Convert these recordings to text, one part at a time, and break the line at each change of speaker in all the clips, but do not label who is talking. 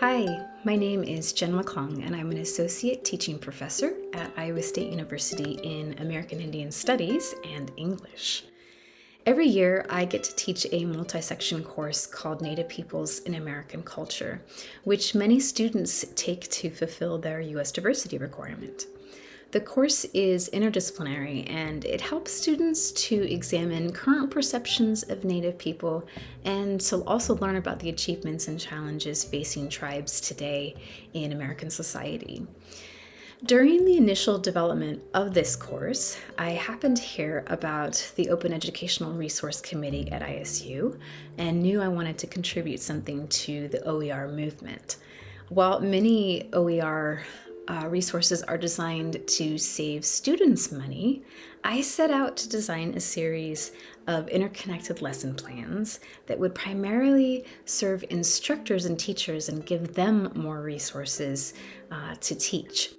Hi, my name is Jen McClung and I'm an Associate Teaching Professor at Iowa State University in American Indian Studies and English. Every year I get to teach a multi-section course called Native Peoples in American Culture, which many students take to fulfill their U.S. diversity requirement. The course is interdisciplinary and it helps students to examine current perceptions of Native people and to also learn about the achievements and challenges facing tribes today in American society. During the initial development of this course, I happened to hear about the Open Educational Resource Committee at ISU and knew I wanted to contribute something to the OER movement. While many OER uh, resources are designed to save students money, I set out to design a series of interconnected lesson plans that would primarily serve instructors and teachers and give them more resources uh, to teach.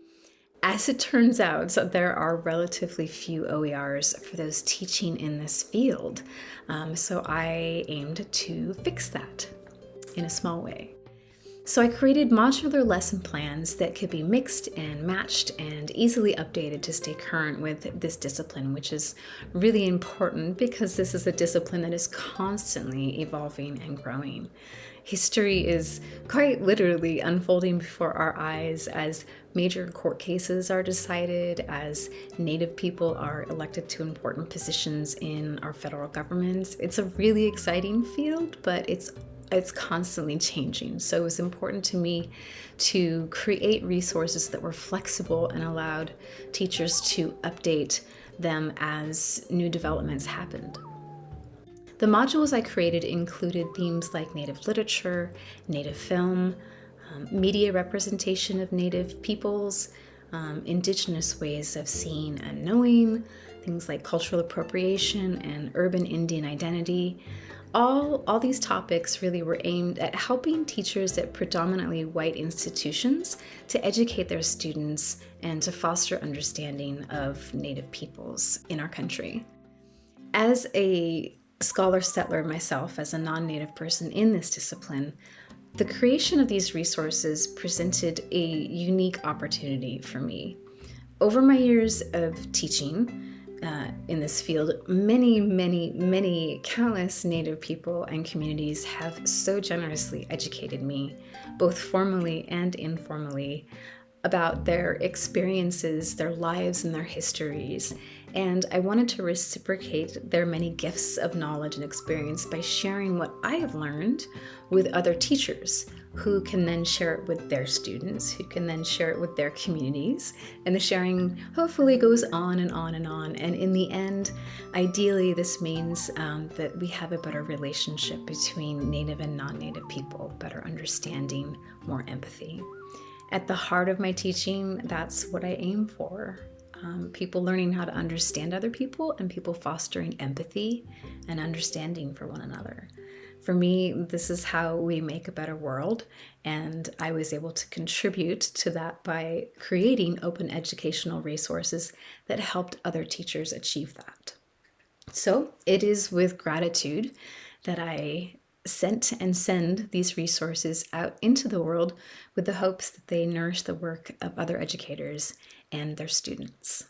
As it turns out, there are relatively few OERs for those teaching in this field, um, so I aimed to fix that in a small way. So I created modular lesson plans that could be mixed and matched and easily updated to stay current with this discipline, which is really important because this is a discipline that is constantly evolving and growing. History is quite literally unfolding before our eyes as major court cases are decided, as Native people are elected to important positions in our federal government. It's a really exciting field, but it's it's constantly changing. So it was important to me to create resources that were flexible and allowed teachers to update them as new developments happened. The modules I created included themes like Native literature, Native film, um, media representation of Native peoples, um, Indigenous ways of seeing and knowing, things like cultural appropriation and urban Indian identity, all, all these topics really were aimed at helping teachers at predominantly white institutions to educate their students and to foster understanding of Native peoples in our country. As a scholar settler myself, as a non-Native person in this discipline, the creation of these resources presented a unique opportunity for me. Over my years of teaching, uh, in this field, many, many, many countless Native people and communities have so generously educated me, both formally and informally, about their experiences, their lives, and their histories. And I wanted to reciprocate their many gifts of knowledge and experience by sharing what I have learned with other teachers who can then share it with their students, who can then share it with their communities. And the sharing hopefully goes on and on and on. And in the end, ideally, this means um, that we have a better relationship between Native and non-Native people, better understanding, more empathy. At the heart of my teaching, that's what I aim for. Um, people learning how to understand other people and people fostering empathy and understanding for one another. For me, this is how we make a better world, and I was able to contribute to that by creating open educational resources that helped other teachers achieve that. So it is with gratitude that I sent and send these resources out into the world with the hopes that they nourish the work of other educators and their students.